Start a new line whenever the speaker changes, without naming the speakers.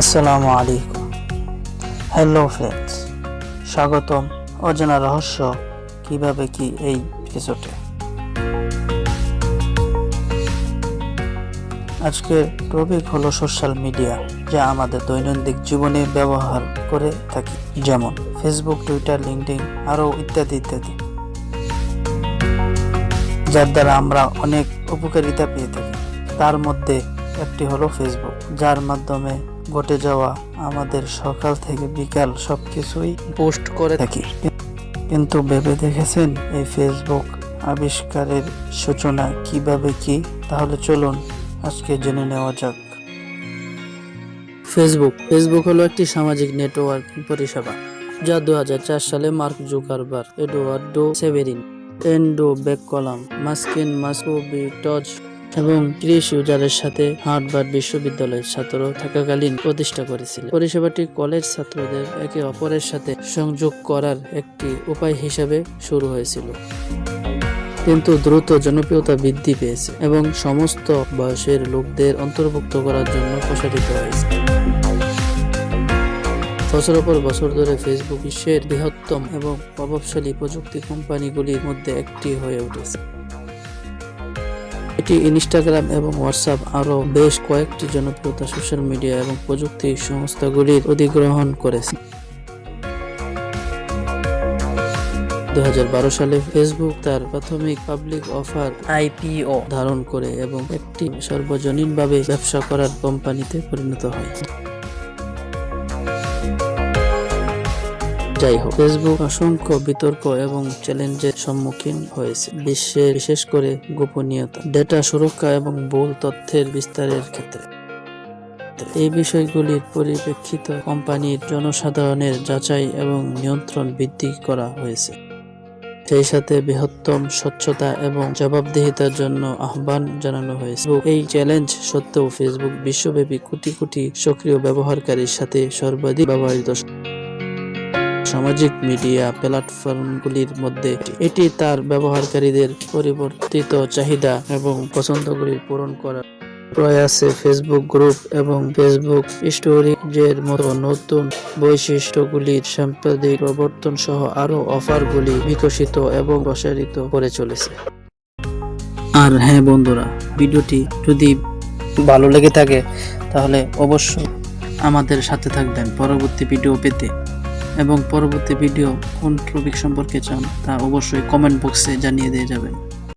আসসালামু আলাইকুম। Hello friends স্বাগতম অজানা রহস্য কীভাবে কি এই এপিসোডে আজকের টপিক হলো সোশ্যাল মিডিয়া যা আমাদের দৈনন্দিন জীবনে ব্যবহার করে থাকি। যেমন ফেসবুক টুইটার লিঙ্কডিন আরও ইত্যাদি ইত্যাদি। যার দ্বারা আমরা অনেক উপকারিতা পেয়ে থাকি। তার মধ্যে একটি হলো ফেসবুক যার মাধ্যমে ঘটে যাওয়া আমাদের সকাল থেকে বিকাল সবকিছুই পোস্ট করে থাকি কিন্তু ভেবে দেখেছেন এই ফেসবুক আবিষ্কারের সূচনা কীভাবে কি? তাহলে চলুন আজকে জেনে নেওয়া যাক। ফেসবুক ফেসবুক হলো একটি সামাজিক নেটওয়ার্কিং পরিষেবা যা দু সালে Mark Zuckerberg Eduardo Saverin Andrew McCollum মাস্কিন Moskovitz এবং ক্রিস ইউজারের সাথে হার্ভার্ড বিশ্ববিদ্যালয়ের ছাত্র থাকাকালীন প্রতিষ্ঠা করেছিল। পরিষেবাটি কলেজ ছাত্রদের একে অপরের সাথে সংযোগ করার একটি উপায় হিসেবে শুরু হয়েছিল। কিন্তু দ্রুত জনপ্রিয়তা বৃদ্ধি পেয়েছে এবং সমস্ত বয়সের লোকদের অন্তর্ভুক্ত করার জন্য প্রসারিত হয়েছে। বছরের পর বছর ধরে ফেসবুক বিশ্বের বৃহত্তম এবং প্রভাবশালী প্রযুক্তি কোম্পানিগুলির মধ্যে একটি হয়ে উঠেছে। এটি ইনস্টাগ্রাম এবং হোয়াটসঅ্যাপ আরও বেশ কয়েকটি জনপ্রিয়তা সোশ্যাল মিডিয়া এবং প্রযুক্তি সংস্থাগুলির অধিগ্রহণ করেছে। দু হাজার বারো সালে ফেসবুক তার প্রাথমিক পাবলিক অফার আইপিও ধারণ করে এবং একটি সর্বজনীনভাবে ব্যবসা করার কোম্পানিতে পরিণত হয়। যাই হোক। ফেসবুক অসংখ্য বিতর্ক এবং চ্যালেঞ্জের সম্মুখীন হয়েছে। বিশ্বের বিশেষ করে গোপনীয়তা ডেটা সুরক্ষা এবং ভুল তথ্যের বিস্তারের ক্ষেত্রে। এই বিষয়গুলির পরিপ্রেক্ষিত কোম্পানির জনসাধারণের যাচাই এবং নিয়ন্ত্রণ বৃদ্ধি করা হয়েছে। সেই সাথে বৃহত্তম স্বচ্ছতা এবং জবাবদিহিতার জন্য আহ্বান জানানো হয়েছে। এই চ্যালেঞ্জ সত্ত্বেও ফেসবুক বিশ্বব্যাপী কোটি কোটি সক্রিয় ব্যবহারকারীর সাথে সর্বাধিক ব্যবহৃত সামাজিক মিডিয়া প্ল্যাটফর্মগুলির মধ্যে এটি তার ব্যবহারকারীদের পরিবর্তিত চাহিদা এবং পছন্দগুলি পূরণ করার প্রয়াসে ফেসবুক গ্রুপ এবং ফেসবুক স্টোরিজের মতো নতুন বৈশিষ্ট্যগুলির সাম্প্রতিক প্রবর্তন সহ আরও অফারগুলি বিকশিত এবং প্রসারিত করে চলেছে। আর হ্যাঁ বন্ধুরা, ভিডিওটি যদি ভালো লেগে থাকে, তাহলে অবশ্যই আমাদের সাথে থাকবেন পরবর্তী ভিডিও পেতে। এবং পরবর্তী ভিডিও কোন টপিক সম্পর্কে চান তা অবশ্যই কমেন্ট বক্সে জানিয়ে দিয়ে যাবেন।